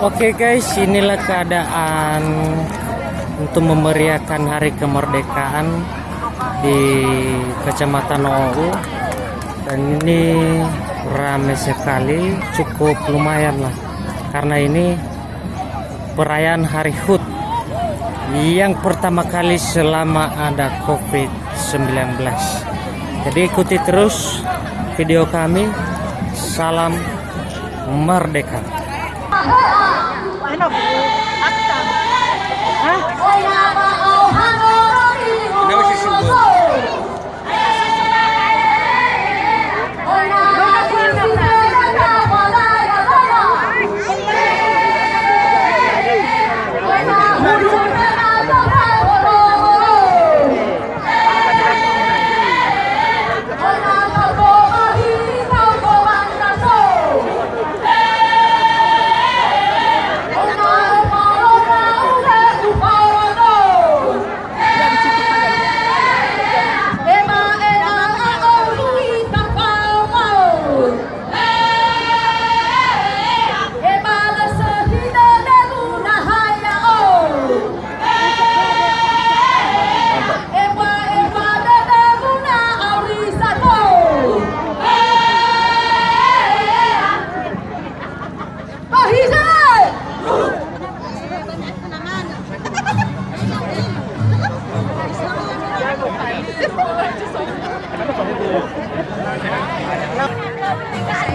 Oke guys, inilah keadaan untuk memeriahkan hari kemerdekaan di Kecamatan OU dan ini ramai sekali, cukup lumayan lah karena ini perayaan Hari HUT yang pertama kali selama ada COVID-19. Jadi ikuti terus video kami. Salam merdeka. thế nào? Ác tàng hả? Hãy subscribe cho kênh Ghiền Mì Gõ Để không bỏ lỡ những video hấp dẫn